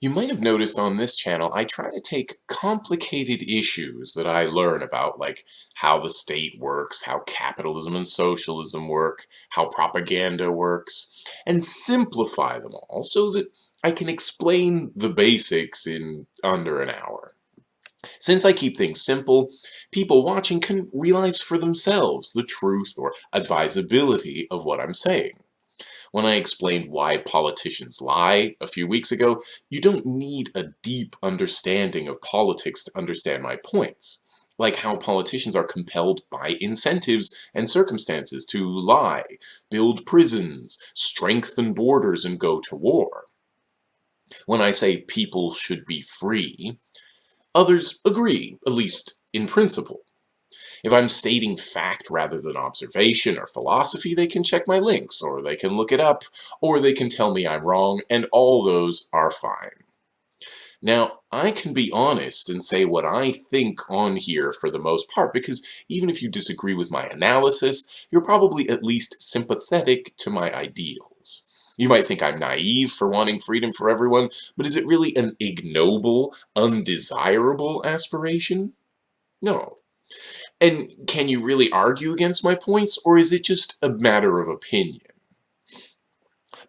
You might have noticed on this channel I try to take complicated issues that I learn about, like how the state works, how capitalism and socialism work, how propaganda works, and simplify them all so that I can explain the basics in under an hour. Since I keep things simple, people watching can realize for themselves the truth or advisability of what I'm saying. When I explained why politicians lie a few weeks ago, you don't need a deep understanding of politics to understand my points like how politicians are compelled by incentives and circumstances to lie, build prisons, strengthen borders, and go to war. When I say people should be free, others agree, at least in principle. If I'm stating fact rather than observation or philosophy, they can check my links, or they can look it up, or they can tell me I'm wrong, and all those are fine. Now, I can be honest and say what I think on here for the most part, because even if you disagree with my analysis, you're probably at least sympathetic to my ideals. You might think I'm naive for wanting freedom for everyone, but is it really an ignoble, undesirable aspiration? No. And can you really argue against my points, or is it just a matter of opinion?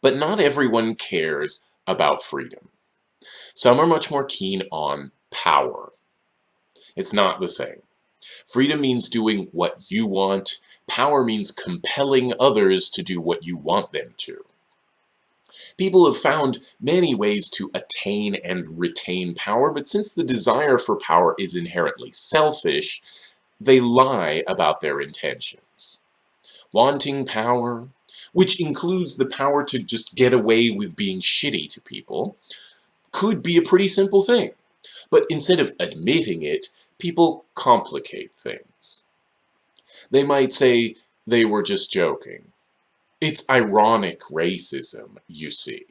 But not everyone cares about freedom. Some are much more keen on power. It's not the same. Freedom means doing what you want. Power means compelling others to do what you want them to. People have found many ways to attain and retain power, but since the desire for power is inherently selfish, they lie about their intentions. Wanting power, which includes the power to just get away with being shitty to people, could be a pretty simple thing. But instead of admitting it, people complicate things. They might say they were just joking. It's ironic racism, you see.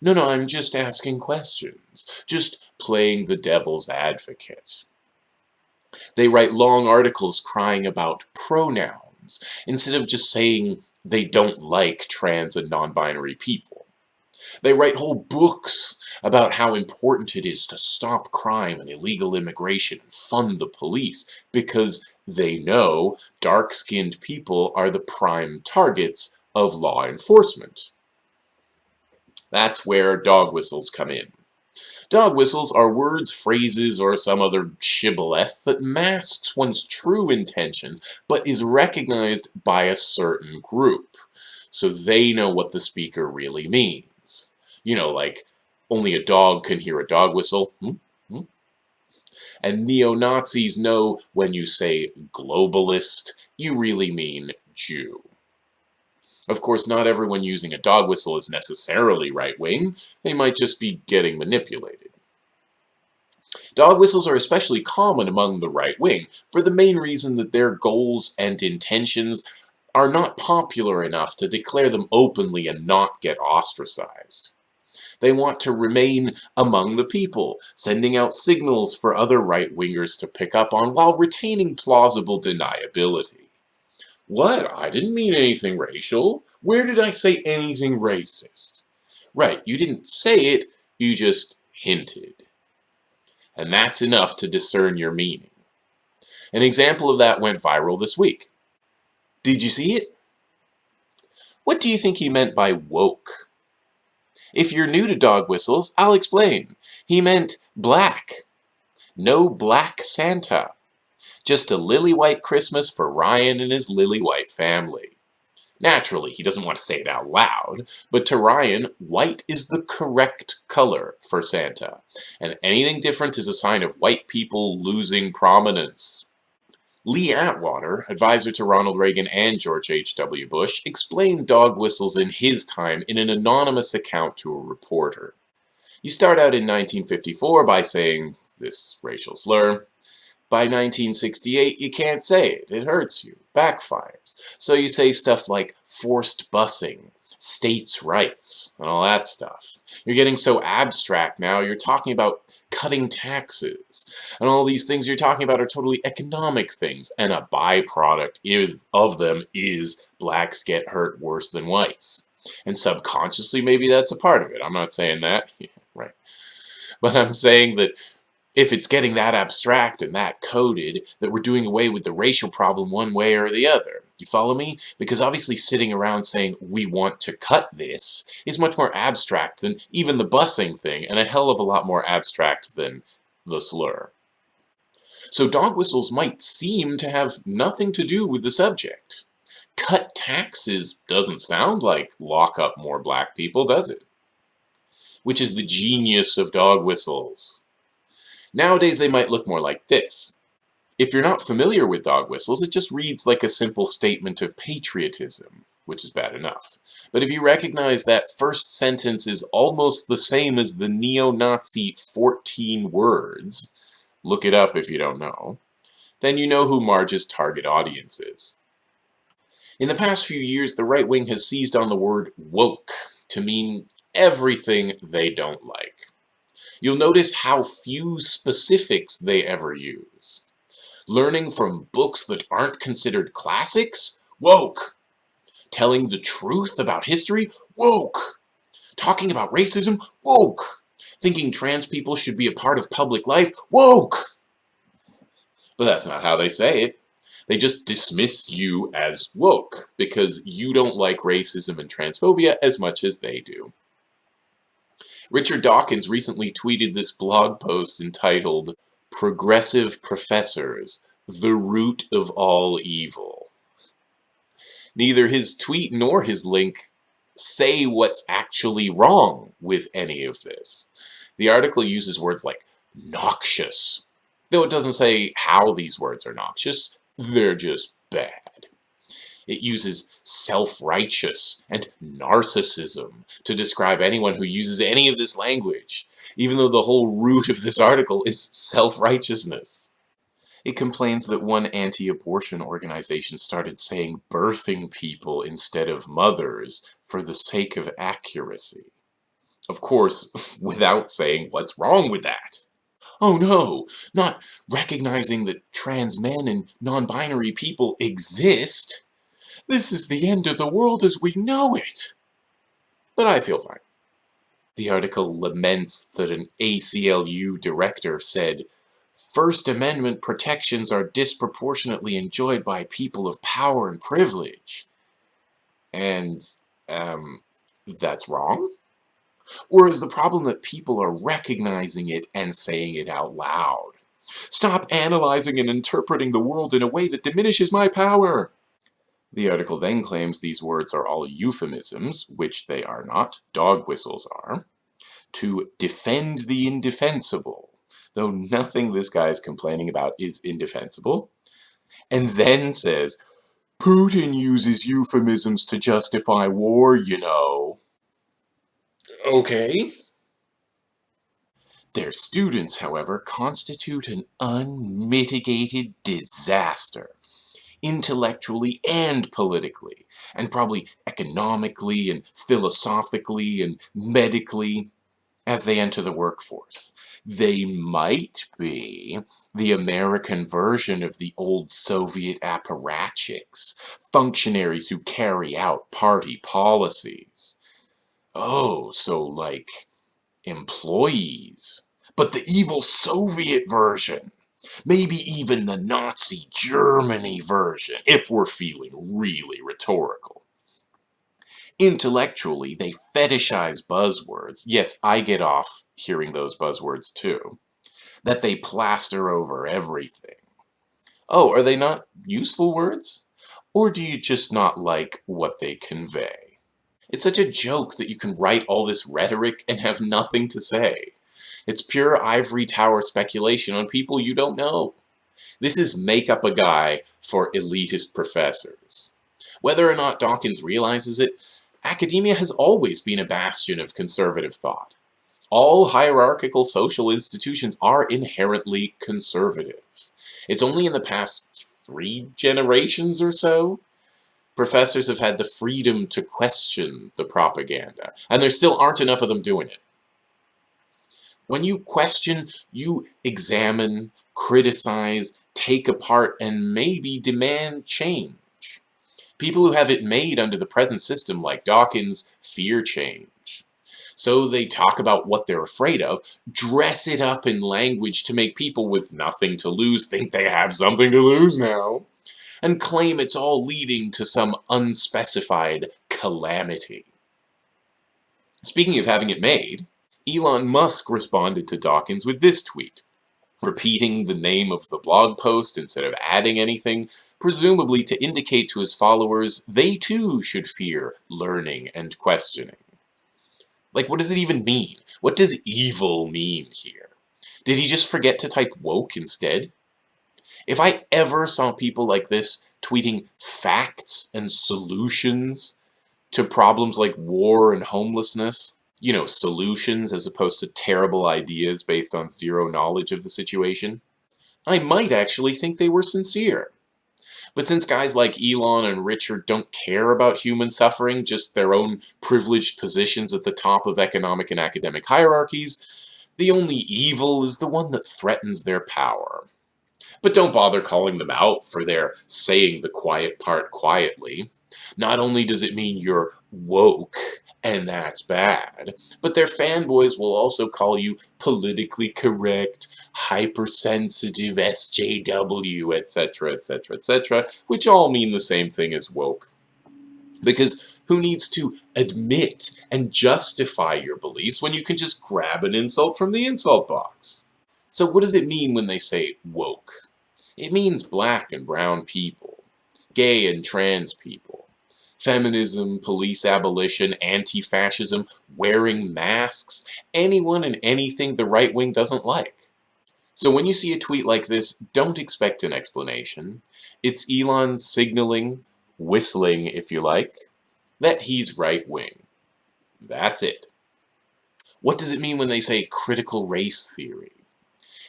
No, no, I'm just asking questions, just playing the devil's advocate. They write long articles crying about pronouns, instead of just saying they don't like trans and non-binary people. They write whole books about how important it is to stop crime and illegal immigration and fund the police because they know dark-skinned people are the prime targets of law enforcement. That's where dog whistles come in. Dog whistles are words, phrases, or some other shibboleth that masks one's true intentions but is recognized by a certain group, so they know what the speaker really means. You know, like, only a dog can hear a dog whistle. Hmm? Hmm? And neo-Nazis know when you say globalist, you really mean Jew. Of course, not everyone using a dog whistle is necessarily right-wing. They might just be getting manipulated. Dog whistles are especially common among the right wing for the main reason that their goals and intentions are not popular enough to declare them openly and not get ostracized. They want to remain among the people, sending out signals for other right-wingers to pick up on while retaining plausible deniability. What? I didn't mean anything racial. Where did I say anything racist? Right, you didn't say it, you just hinted. And that's enough to discern your meaning. An example of that went viral this week. Did you see it? What do you think he meant by woke? If you're new to dog whistles, I'll explain. He meant black. No black Santa. Just a lily white Christmas for Ryan and his lily white family. Naturally, he doesn't want to say it out loud, but to Ryan, white is the correct color for Santa, and anything different is a sign of white people losing prominence. Lee Atwater, advisor to Ronald Reagan and George H.W. Bush, explained dog whistles in his time in an anonymous account to a reporter. You start out in 1954 by saying this racial slur. By 1968, you can't say it. It hurts you. Backfires. So you say stuff like forced busing, states' rights, and all that stuff. You're getting so abstract now, you're talking about cutting taxes. And all these things you're talking about are totally economic things, and a byproduct is, of them is blacks get hurt worse than whites. And subconsciously, maybe that's a part of it. I'm not saying that. Yeah, right. but I'm saying that if it's getting that abstract and that coded, that we're doing away with the racial problem one way or the other. You follow me? Because obviously sitting around saying, we want to cut this, is much more abstract than even the busing thing, and a hell of a lot more abstract than the slur. So dog whistles might seem to have nothing to do with the subject. Cut taxes doesn't sound like lock up more black people, does it? Which is the genius of dog whistles. Nowadays they might look more like this. If you're not familiar with dog whistles, it just reads like a simple statement of patriotism, which is bad enough. But if you recognize that first sentence is almost the same as the neo-Nazi 14 words, look it up if you don't know, then you know who Marge's target audience is. In the past few years, the right wing has seized on the word woke to mean everything they don't like. You'll notice how few specifics they ever use. Learning from books that aren't considered classics? Woke! Telling the truth about history? Woke! Talking about racism? Woke! Thinking trans people should be a part of public life? Woke! But that's not how they say it. They just dismiss you as woke because you don't like racism and transphobia as much as they do. Richard Dawkins recently tweeted this blog post entitled, Progressive Professors, the Root of All Evil. Neither his tweet nor his link say what's actually wrong with any of this. The article uses words like noxious, though it doesn't say how these words are noxious, they're just bad. It uses self-righteous and narcissism to describe anyone who uses any of this language, even though the whole root of this article is self-righteousness. It complains that one anti-abortion organization started saying birthing people instead of mothers for the sake of accuracy. Of course, without saying what's wrong with that. Oh no, not recognizing that trans men and non-binary people exist. This is the end of the world as we know it. But I feel fine. The article laments that an ACLU director said, First Amendment protections are disproportionately enjoyed by people of power and privilege. And, um, that's wrong? Or is the problem that people are recognizing it and saying it out loud? Stop analyzing and interpreting the world in a way that diminishes my power. The article then claims these words are all euphemisms, which they are not, dog whistles are, to defend the indefensible, though nothing this guy is complaining about is indefensible, and then says, Putin uses euphemisms to justify war, you know. Okay. Their students, however, constitute an unmitigated disaster intellectually and politically, and probably economically and philosophically and medically as they enter the workforce. They might be the American version of the old Soviet apparatchiks, functionaries who carry out party policies. Oh, so like employees. But the evil Soviet version Maybe even the Nazi Germany version, if we're feeling really rhetorical. Intellectually, they fetishize buzzwords. Yes, I get off hearing those buzzwords too. That they plaster over everything. Oh, are they not useful words? Or do you just not like what they convey? It's such a joke that you can write all this rhetoric and have nothing to say. It's pure ivory tower speculation on people you don't know. This is make up a guy for elitist professors. Whether or not Dawkins realizes it, academia has always been a bastion of conservative thought. All hierarchical social institutions are inherently conservative. It's only in the past three generations or so professors have had the freedom to question the propaganda, and there still aren't enough of them doing it. When you question, you examine, criticize, take apart, and maybe demand change. People who have it made under the present system, like Dawkins, fear change. So they talk about what they're afraid of, dress it up in language to make people with nothing to lose think they have something to lose now, and claim it's all leading to some unspecified calamity. Speaking of having it made, Elon Musk responded to Dawkins with this tweet, repeating the name of the blog post instead of adding anything, presumably to indicate to his followers they too should fear learning and questioning. Like, what does it even mean? What does evil mean here? Did he just forget to type woke instead? If I ever saw people like this tweeting facts and solutions to problems like war and homelessness, you know, solutions as opposed to terrible ideas based on zero knowledge of the situation, I might actually think they were sincere. But since guys like Elon and Richard don't care about human suffering, just their own privileged positions at the top of economic and academic hierarchies, the only evil is the one that threatens their power. But don't bother calling them out for their saying the quiet part quietly. Not only does it mean you're woke, and that's bad, but their fanboys will also call you politically correct, hypersensitive SJW, etc., etc., etc., which all mean the same thing as woke. Because who needs to admit and justify your beliefs when you can just grab an insult from the insult box? So what does it mean when they say woke? It means black and brown people, gay and trans people, feminism, police abolition, anti-fascism, wearing masks, anyone and anything the right wing doesn't like. So when you see a tweet like this, don't expect an explanation. It's Elon signaling, whistling if you like, that he's right wing. That's it. What does it mean when they say critical race theory?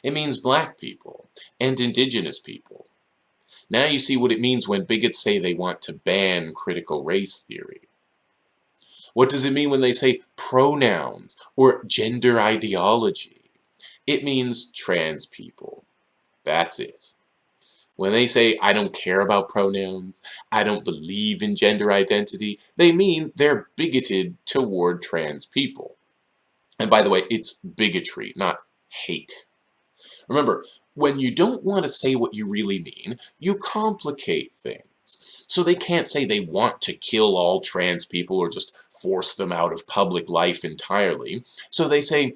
It means black people and indigenous people now you see what it means when bigots say they want to ban critical race theory. What does it mean when they say pronouns or gender ideology? It means trans people. That's it. When they say, I don't care about pronouns, I don't believe in gender identity, they mean they're bigoted toward trans people. And by the way, it's bigotry, not hate. Remember, when you don't want to say what you really mean, you complicate things. So they can't say they want to kill all trans people or just force them out of public life entirely. So they say,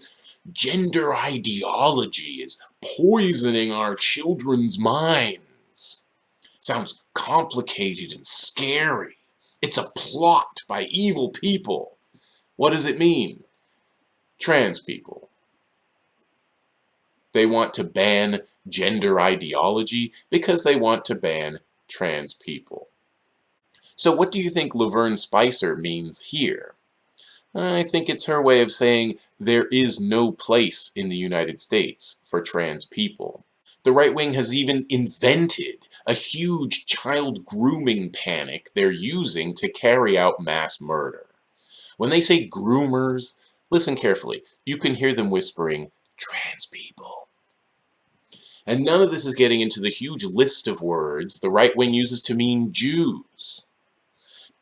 gender ideology is poisoning our children's minds. Sounds complicated and scary. It's a plot by evil people. What does it mean? Trans people. They want to ban gender ideology because they want to ban trans people. So what do you think Lavern Spicer means here? I think it's her way of saying there is no place in the United States for trans people. The right wing has even invented a huge child grooming panic they're using to carry out mass murder. When they say groomers, listen carefully. You can hear them whispering, trans people. And none of this is getting into the huge list of words the right wing uses to mean Jews.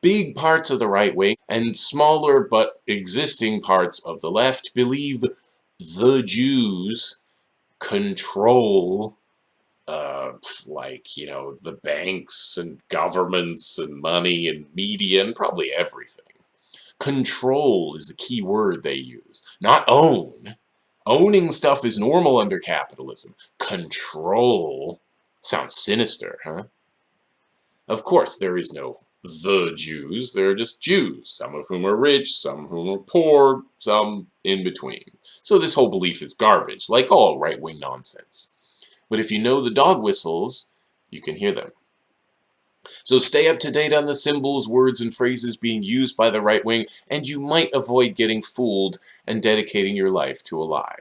Big parts of the right wing and smaller but existing parts of the left believe the Jews control uh, like, you know, the banks and governments and money and media and probably everything. Control is the key word they use, not own. Owning stuff is normal under capitalism. Control sounds sinister, huh? Of course, there is no the Jews. They're just Jews, some of whom are rich, some of whom are poor, some in between. So this whole belief is garbage, like all right-wing nonsense. But if you know the dog whistles, you can hear them. So stay up to date on the symbols, words, and phrases being used by the right wing, and you might avoid getting fooled and dedicating your life to a lie.